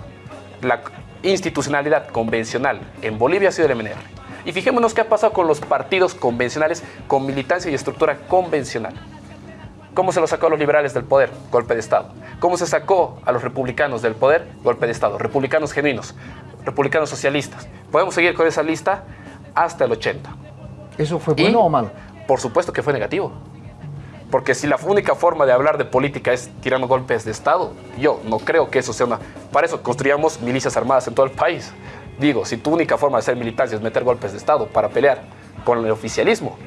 la institucionalidad convencional en Bolivia, ha sido el MNR. Y fijémonos qué ha pasado con los partidos convencionales con militancia y estructura convencional. ¿Cómo se lo sacó a los liberales del poder? Golpe de Estado. ¿Cómo se sacó a los republicanos del poder? Golpe de Estado. Republicanos genuinos, republicanos socialistas. Podemos seguir con esa lista hasta el 80. ¿eso fue bueno o malo? Por supuesto que fue negativo. Porque si la única forma de hablar de política es tirando golpes de Estado, yo no creo que eso sea una... Para eso construíamos milicias armadas en todo el país. Digo, si tu única forma de ser militancia es meter golpes de Estado para pelear con el oficialismo,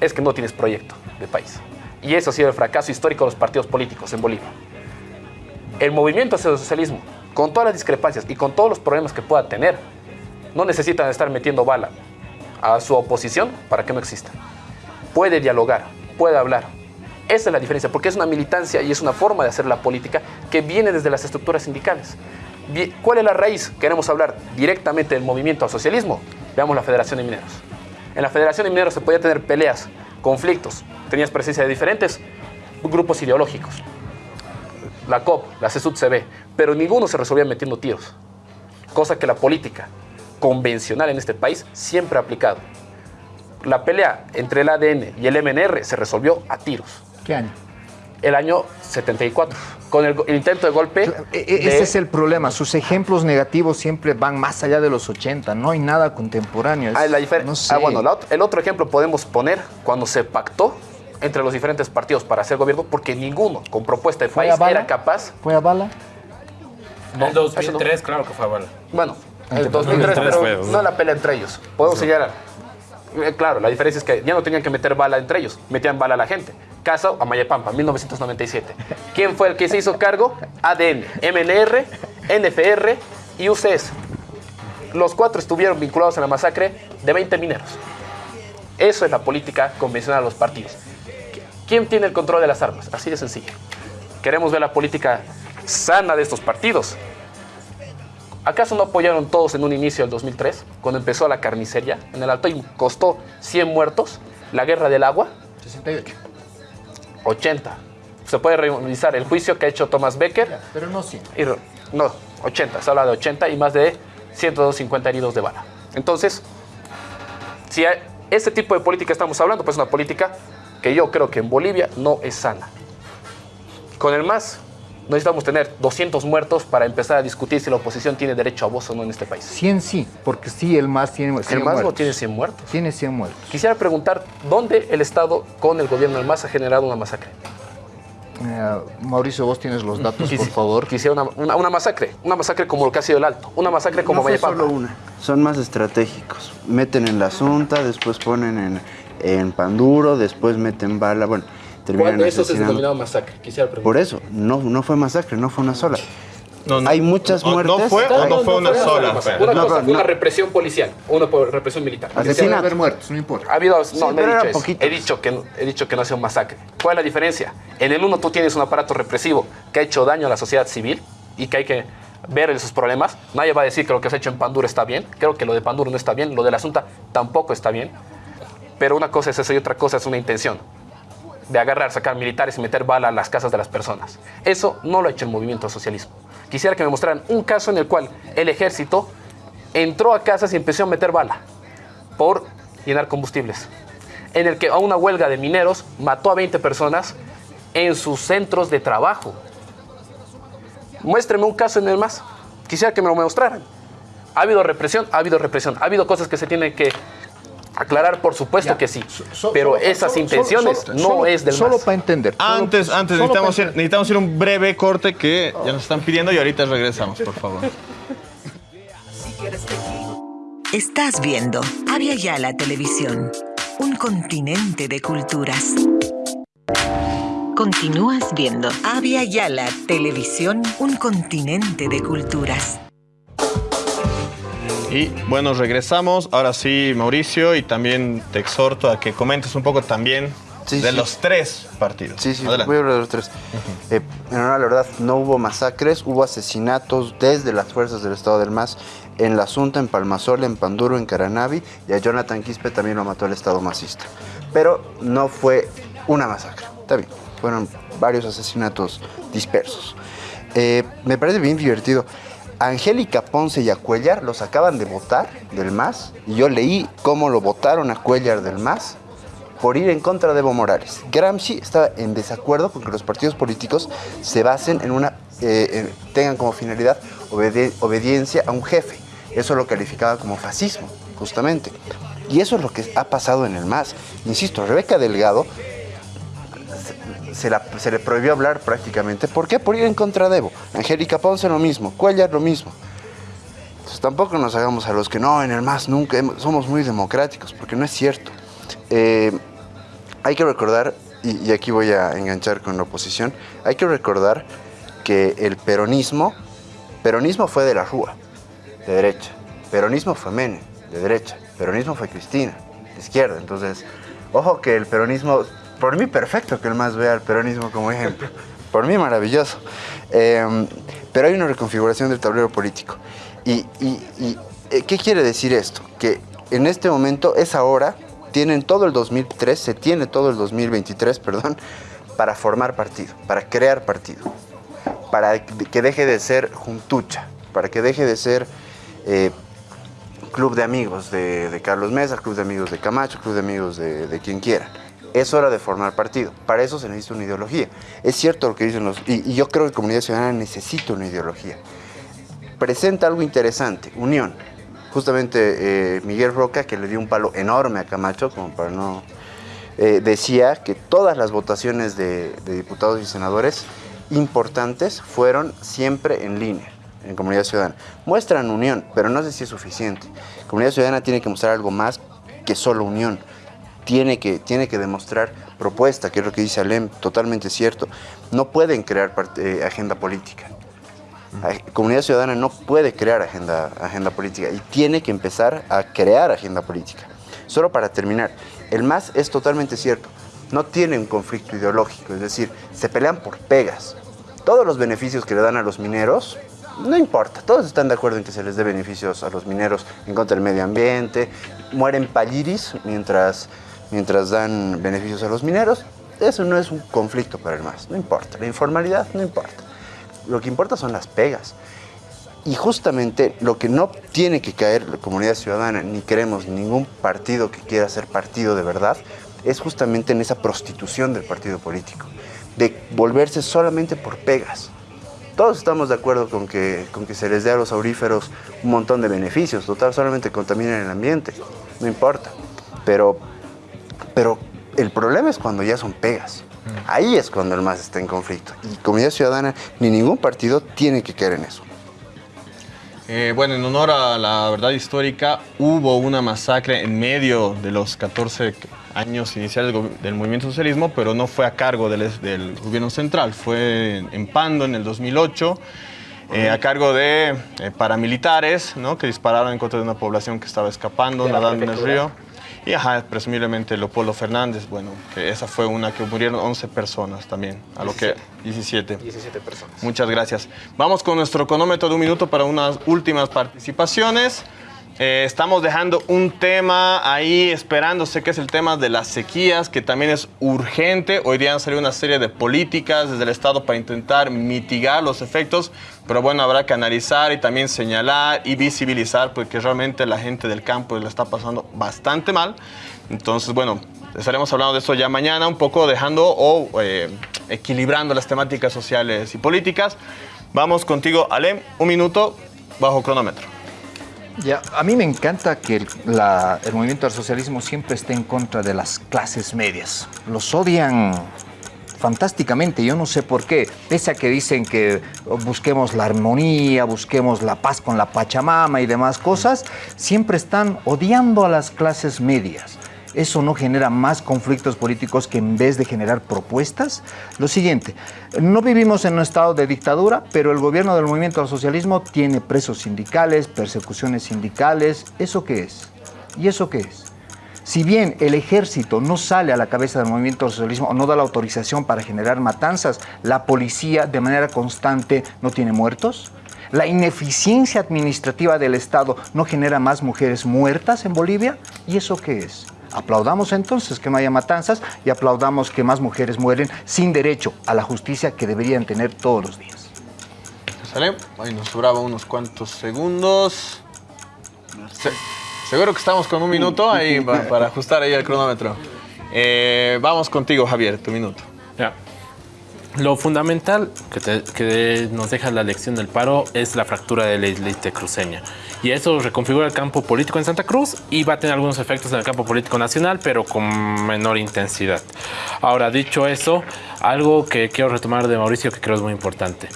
es que no tienes proyecto de país. Y eso ha sido el fracaso histórico de los partidos políticos en Bolivia. El movimiento hacia el socialismo, con todas las discrepancias y con todos los problemas que pueda tener, no necesitan estar metiendo bala a su oposición para que no exista. Puede dialogar, puede hablar. Esa es la diferencia, porque es una militancia y es una forma de hacer la política que viene desde las estructuras sindicales. ¿Cuál es la raíz? Queremos hablar directamente del movimiento al socialismo. Veamos la Federación de Mineros. En la Federación de Mineros se podía tener peleas, conflictos, tenías presencia de diferentes grupos ideológicos. La COP, la CSUD-CB, pero ninguno se resolvía metiendo tiros. Cosa que la política convencional en este país siempre ha aplicado. La pelea entre el ADN y el MNR se resolvió a tiros. ¿Qué año? El año 74, con el, el intento de golpe. E- e- Ese es el problema. Sus ejemplos negativos siempre van más allá de los 80. No hay nada contemporáneo. Es- Ah, la no sé. ah, bueno, la el otro ejemplo podemos poner cuando se pactó entre los diferentes partidos para hacer gobierno, porque ninguno con propuesta de ¿Fue país era capaz. ¿Fue a bala? En el 2003, claro que fue a bala. Bueno, el 2003, 2003 pero fue, no la pelea entre ellos. Podemos señalar. Eh, Claro, la diferencia es que ya no tenían que meter bala entre ellos, metían bala a la gente. Caso Amayapampa, 1997. ¿Quién fue el que se hizo cargo? ADN, MNR, NFR y UCS. Los cuatro estuvieron vinculados a la masacre de 20 mineros. Eso es la política convencional de los partidos. ¿Quién tiene el control de las armas? Así de sencillo. Queremos ver la política sana de estos partidos. ¿Acaso no apoyaron todos en un inicio del 2003, cuando empezó la carnicería en el Alto y costó 100 muertos? La guerra del agua, 68. 80. Se puede revisar el juicio que ha hecho Thomas Becker. Pero no 100. y re- no, 80. Se habla de 80 y más de 150 heridos de bala. Entonces, si a ese tipo de política estamos hablando, pues es una política que yo creo que en Bolivia no es sana. Con el MAS necesitamos tener 200 muertos para empezar a discutir si la oposición tiene derecho a voz o no en este país. 100 sí, porque sí, el MAS tiene 100 El MAS no muertos. tiene 100 muertos. Tiene 100 muertos. Quisiera preguntar, ¿dónde el Estado con el gobierno del MAS ha generado una masacre? Eh, Mauricio, vos tienes los datos, por favor. Quisiera una, una- una masacre, una masacre como lo que ha sido el Alto, una masacre como no solo una, son más estratégicos. Meten en la Asunta, después ponen en, en Panduro, después meten bala, bueno, ¿Cuál de esos es denominado masacre? Quisiera preguntar. Por eso, no, no fue masacre, no fue una sola. No, no, Hay muchas no- muertes. No fue o no fue una sola. Una cosa fue una represión policial, una represión militar. Asesinato. Haber muertos, no importa. Ha habido, Sí, no, no he dicho eso. He dicho, que, no- he dicho que no ha sido un masacre. ¿Cuál es la diferencia? En el uno tú tienes un aparato represivo que ha hecho daño a la sociedad civil y que hay que ver esos problemas. Nadie va a decir que lo que se ha hecho en Panduro está bien. Creo que lo de Panduro no está bien. Lo del asunto tampoco está bien. Pero una cosa es eso y otra cosa es una intención de agarrar, sacar militares y meter bala a las casas de las personas. Eso no lo ha hecho el movimiento socialismo. Quisiera que me mostraran un caso en el cual el ejército entró a casas y empezó a meter bala por llenar combustibles. En el que a una huelga de mineros mató a 20 personas en sus centros de trabajo. Muéstreme un caso en el más. Quisiera que me lo mostraran. ¿Ha habido represión? Ha habido represión. ¿Ha habido cosas que se tienen que aclarar? Por supuesto Ya. que sí. So- Pero solo- esas solo- intenciones solo- no es del Solo para entender. solo- Antes, antes solo necesitamos ir, necesitamos ir a un breve corte que ya nos están pidiendo y ahorita regresamos, por favor. Estás viendo Avia Yala Televisión, un continente de culturas. Continúas viendo Avia Yala Televisión, un continente de culturas. Y bueno, regresamos. Ahora sí, Mauricio, y también te exhorto a que comentes un poco también Sí, de sí. los tres partidos. Sí, sí, Adelante. voy a hablar de los tres. Eh, en honor a la verdad, no hubo masacres, hubo asesinatos desde las fuerzas del Estado del MAS en La Asunta, en Palmasola, en Panduro, en Caranavi, y a Jonathan Quispe también lo mató el Estado masista. Pero no fue una masacre, está bien, fueron varios asesinatos dispersos. Eh, me parece bien divertido. Angélica Ponce y a los acaban de votar del MAS, y yo leí cómo lo votaron a Cuellar del MAS por ir en contra de Evo Morales. Gramsci estaba en desacuerdo con que los partidos políticos se basen en una, eh, en- tengan como finalidad obediencia a un jefe. Eso lo calificaba como fascismo, justamente. Y eso es lo que ha pasado en el MAS. Insisto, Rebeca Delgado se, le prohibió hablar prácticamente. ¿Por qué? Por ir en contra de Evo. Angélica Ponce lo mismo, Cuellar lo mismo. Entonces tampoco nos hagamos a los que no, en el MAS nunca somos muy democráticos, porque no es cierto. Eh, hay que recordar, y, y aquí voy a enganchar con la oposición, hay que recordar que el peronismo, peronismo fue de la Rúa, de derecha, peronismo fue Menem, de derecha, peronismo fue Cristina, de izquierda. Entonces, ojo que el peronismo, por mí perfecto que el MAS vea el peronismo como ejemplo, por mí maravilloso. Eh, pero hay una reconfiguración del tablero político. ¿Y, eh, qué quiere decir esto? Que en este momento es ahora, tienen todo el 2003, se tiene todo el 2023, perdón, para formar partido, para crear partido, para que deje de ser juntucha, para que deje de ser eh, club de amigos de, Carlos Mesa, club de amigos de Camacho, club de amigos de quien quiera. Es hora de formar partido. Para eso se necesita una ideología. Es cierto lo que dicen los... Y, yo creo que Comunidad Ciudadana necesita una ideología. Presenta algo interesante, unión. Justamente eh, Miguel Roca, que le dio un palo enorme a Camacho, como para no... eh, decía que todas las votaciones de, de diputados y senadores importantes fueron siempre en línea en Comunidad Ciudadana. Muestran unión, pero no sé si es suficiente. Comunidad Ciudadana tiene que mostrar algo más que solo unión. Tiene que, tiene que demostrar propuesta, que es lo que dice Alem, totalmente cierto. No pueden crear eh, agenda política. Ay, Comunidad Ciudadana no puede crear agenda, agenda política y tiene que empezar a crear agenda política. Solo para terminar, el MAS es totalmente cierto. No tiene un conflicto ideológico, es decir, se pelean por pegas. Todos los beneficios que le dan a los mineros, no importa, todos están de acuerdo en que se les dé beneficios a los mineros en contra del medio ambiente, mueren palliris mientras, mientras dan beneficios a los mineros. Eso no es un conflicto para el MAS, no importa. La informalidad no importa. Lo que importa son las pegas. Y justamente lo que no tiene que caer la comunidad ciudadana, ni queremos ningún partido que quiera ser partido de verdad, es justamente en esa prostitución del partido político, de volverse solamente por pegas. Todos estamos de acuerdo con que, con que se les dé a los auríferos un montón de beneficios, total, solamente contaminan el ambiente, no importa. Pero, pero el problema es cuando ya son pegas. Ahí es cuando el MAS está en conflicto. Y Comunidad Ciudadana ni ningún partido tiene que caer en eso. Eh, bueno, en honor a la verdad histórica, hubo una masacre en medio de los 14 años iniciales del, movimiento socialismo, pero no fue a cargo del, gobierno central, fue en, Pando en el 2008, eh, a cargo de eh, paramilitares ¿no? que dispararon en contra de una población que estaba escapando, nadando en el río. Y ajá, presumiblemente Leopoldo Fernández, bueno, que esa fue una que murieron 11 personas también, a lo que 17. 17 personas. Muchas gracias. Vamos con nuestro cronómetro de un minuto para unas últimas participaciones. Eh, estamos dejando un tema ahí esperándose que es el tema de las sequías, que también es urgente. Hoy día han salido una serie de políticas desde el Estado para intentar mitigar los efectos, pero bueno, habrá que analizar y también señalar y visibilizar porque realmente la gente del campo la está pasando bastante mal. Entonces, bueno, estaremos hablando de eso ya mañana, un poco dejando o eh, equilibrando las temáticas sociales y políticas. Vamos contigo, Alem, un minuto bajo cronómetro. Ya, a mí me encanta que el, movimiento del socialismo siempre esté en contra de las clases medias. Los odian fantásticamente, yo no sé por qué, pese a que dicen que busquemos la armonía, busquemos la paz con la Pachamama y demás cosas, siempre están odiando a las clases medias. Eso no genera más conflictos políticos que en vez de generar propuestas. Lo siguiente, no vivimos en un estado de dictadura, pero el gobierno del movimiento al socialismo tiene presos sindicales, persecuciones sindicales. ¿Eso qué es? ¿Y eso qué es? Si bien el ejército no sale a la cabeza del movimiento al socialismo o no da la autorización para generar matanzas, la policía de manera constante no tiene muertos. La ineficiencia administrativa del Estado no genera más mujeres muertas en Bolivia. ¿Y eso qué es? Aplaudamos entonces que no haya matanzas y aplaudamos que más mujeres mueren sin derecho a la justicia que deberían tener todos los días. ¿Sale? Ahí nos sobraba unos cuantos segundos. Se- seguro que estamos con un minuto ahí [laughs] pa- para ajustar ahí el cronómetro. Eh, vamos contigo, Javier, tu minuto. Ya. Lo fundamental que, te- que nos deja la lección del paro es la fractura de la islita cruceña. Y eso reconfigura el campo político en Santa Cruz y va a tener algunos efectos en el campo político nacional, pero con menor intensidad. Ahora, dicho eso, algo que quiero retomar de Mauricio que creo es muy importante.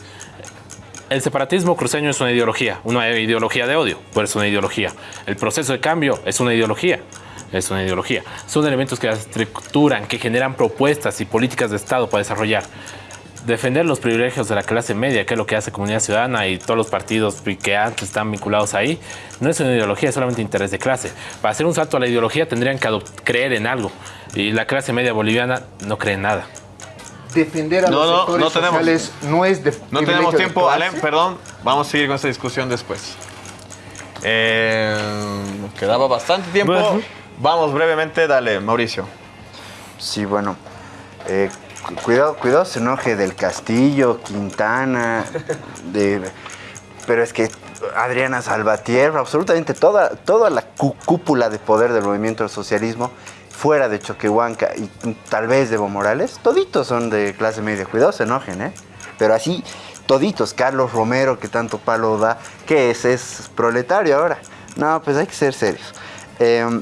El separatismo cruceño es una ideología, una ideología de odio, pero es una ideología. El proceso de cambio es una ideología, es una ideología. Son elementos que estructuran, que generan propuestas y políticas de Estado para desarrollar. Defender los privilegios de la clase media, que es lo que hace Comunidad Ciudadana y todos los partidos que antes están vinculados ahí, no es una ideología, es solamente interés de clase. Para hacer un salto a la ideología tendrían que creer en algo. Y la clase media boliviana no cree en nada. Defender a No, los no, sectores no tenemos- sociales no es de No tenemos tiempo. Alem, perdón. Vamos a seguir con esta discusión después. Eh, quedaba bastante tiempo. Vamos brevemente, dale, Mauricio. Sí, bueno. eh, cuidado, cuidado se enoje del Castillo, Quintana, de, pero es que Adriana Salvatierra, absolutamente toda, toda la cú- cúpula de poder del movimiento del socialismo, fuera de Choquehuanca y tal vez de Evo Morales, toditos son de clase media. Cuidado se enojen, ¿eh? Pero así, toditos. Carlos Romero, que tanto palo da, ¿qué es? ¿Es proletario ahora? No, pues hay que ser serios. Em,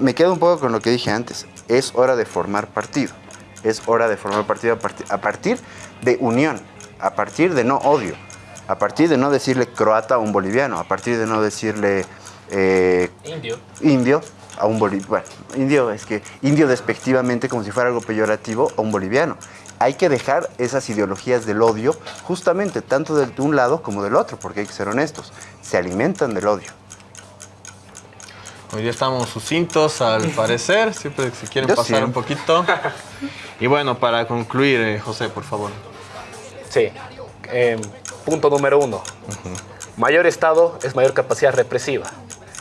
me quedo un poco con lo que dije antes. Es hora de formar partido. Es hora de formar partido a, parti- a partir de unión, a partir de no odio, a partir de no decirle croata a un boliviano, a partir de no decirle eh, Indio. indio a un boliviano. Bueno, indio es que indio despectivamente como si fuera algo peyorativo a un boliviano. Hay que dejar esas ideologías del odio justamente tanto de un lado como del otro, porque hay que ser honestos. Se alimentan del odio. Hoy día estamos sucintos al [laughs] parecer, siempre si quieren Yo pasar sí. un poquito. [laughs] Y bueno, para concluir, eh, José, por favor. Sí. Eh, punto número uno. Mayor Estado es mayor capacidad represiva.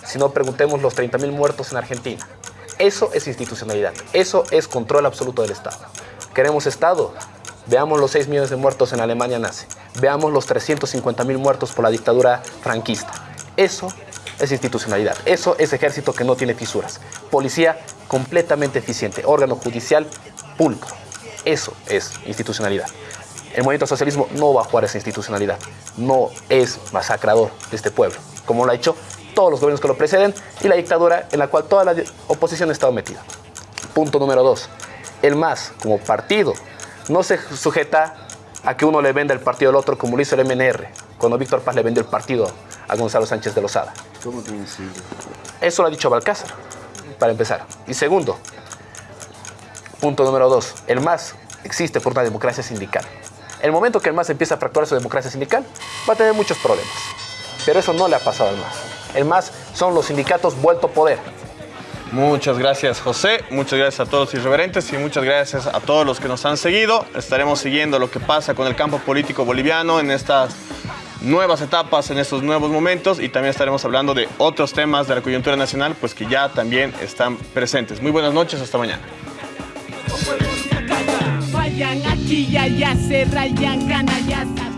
Si no, preguntemos los 30.000 muertos en Argentina. Eso es institucionalidad. Eso es control absoluto del Estado. ¿Queremos Estado? Veamos los 6 millones de muertos en Alemania nazi. Veamos los 350.000 muertos por la dictadura franquista. Eso es institucionalidad. Eso es ejército que no tiene fisuras. Policía completamente eficiente. Órgano judicial pulcro. Eso es institucionalidad. El movimiento socialismo no va a jugar esa institucionalidad. No es masacrador de este pueblo, como lo ha hecho todos los gobiernos que lo preceden y la dictadura en la cual toda la oposición ha estado metida. Punto número dos. El MAS, como partido, no se sujeta a que uno le venda el partido al otro como lo hizo el MNR, cuando Víctor Paz le vendió el partido a Gonzalo Sánchez de Lozada. ¿Cómo tiene Eso lo ha dicho Balcázar, para empezar. Y segundo, punto número dos, el MAS existe por una democracia sindical. El momento que el MAS empieza a fracturar su democracia sindical, va a tener muchos problemas. Pero eso no le ha pasado al MAS. El MAS son los sindicatos vuelto poder. Muchas gracias, José. Muchas gracias a todos los irreverentes y muchas gracias a todos los que nos han seguido. Estaremos siguiendo lo que pasa con el campo político boliviano en estas nuevas etapas, en estos nuevos momentos y también estaremos hablando de otros temas de la coyuntura nacional, pues que ya también están presentes. Muy buenas noches, hasta mañana. Vayan aquí y allá se rayan, saben.